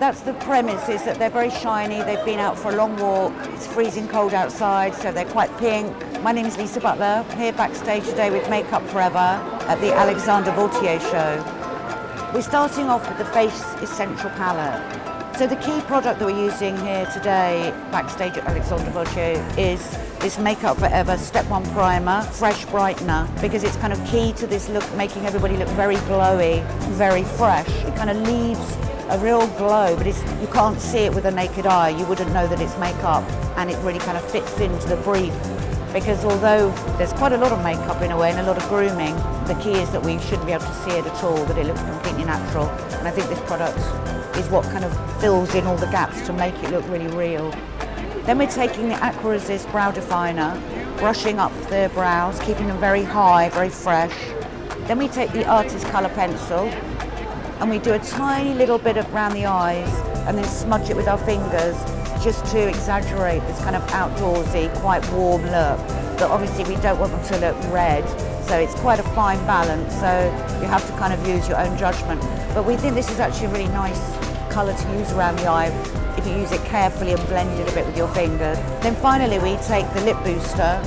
that's the premise, is that they're very shiny, they've been out for a long walk, it's freezing cold outside, so they're quite pink. My name is Lisa Butler, here backstage today with Makeup Forever at the Alexandre Vauthier show. We're starting off with the Face Essential Palette. So the key product that we're using here today, backstage at Alexandre Vauthier, is this Makeup Forever Step 1 Primer, Fresh Brightener, because it's kind of key to this look, making everybody look very glowy, very fresh. It kind of leaves a real glow, but you can't see it with a naked eye. You wouldn't know that it's makeup, and it really kind of fits into the brief. Because although there's quite a lot of makeup in a way and a lot of grooming, the key is that we shouldn't be able to see it at all, that it looks completely natural. And I think this product is what kind of fills in all the gaps to make it look really real. Then we're taking the Aqua Resist Brow Definer, brushing up the brows, keeping them very high, very fresh. Then we take the Artist Colour Pencil, and we do a tiny little bit of around the eyes and then smudge it with our fingers just to exaggerate this kind of outdoorsy, quite warm look. But obviously we don't want them to look red, so it's quite a fine balance, so you have to kind of use your own judgment. But we think this is actually a really nice colour to use around the eye if you use it carefully and blend it a bit with your fingers. Then finally we take the lip booster,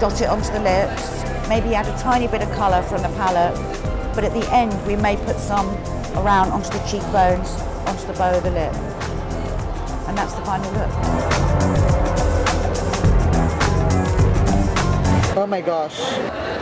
dot it onto the lips, maybe add a tiny bit of colour from the palette, but at the end we may put some around onto the cheekbones, onto the bow of the lip. And that's the final look. Oh my gosh.